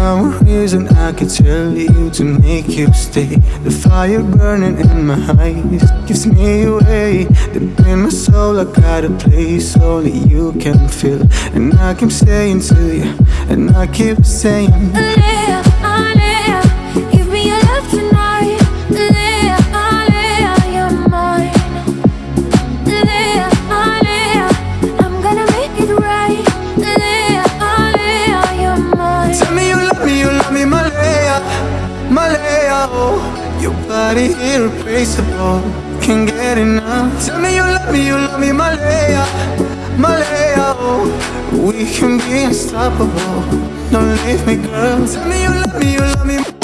some reason I could tell you to make you stay. The fire burning in my eyes gives me away. Deep in my soul I got a place only you can feel And I keep saying to you, and I keep saying oh Your body irreplaceable, can't get enough. Tell me you love me, you love me, Malaya, Malaya, We can be unstoppable, don't leave me, girl. Tell me you love me, you love me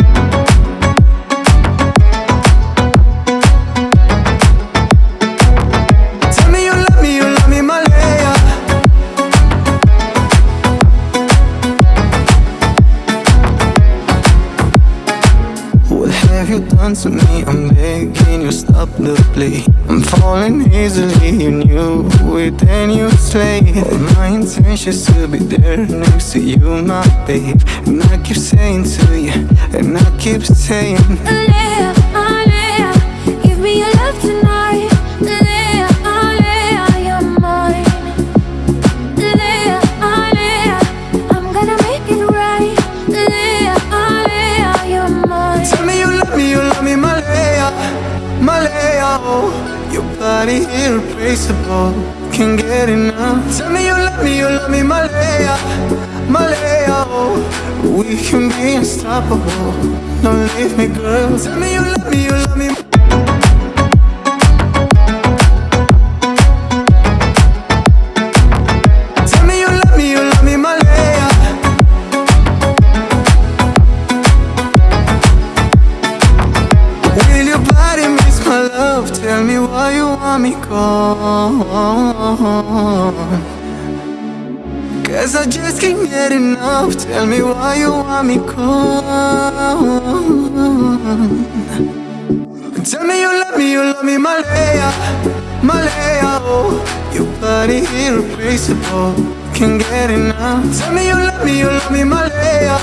have you done to me? I'm begging you stop the play I'm falling easily, you knew it and you slay All my intentions to be there next to you, my babe. And I keep saying to you, and I keep saying Oh Your body irreplaceable, can't get enough. Tell me you love me, you love me, Malaya, Malaya, We can be unstoppable, don't leave me, girl. Tell me you love me, you love me me why you want me gone Cause I just can't get enough Tell me why you want me gone Tell me you love me, you love me, Malaya, Malaya, oh Your body irreplaceable, can't get enough. Tell me you love me, you love me, Malaya,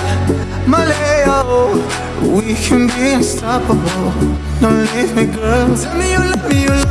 We can be unstoppable, don't leave me, girl. Tell me you love me, you love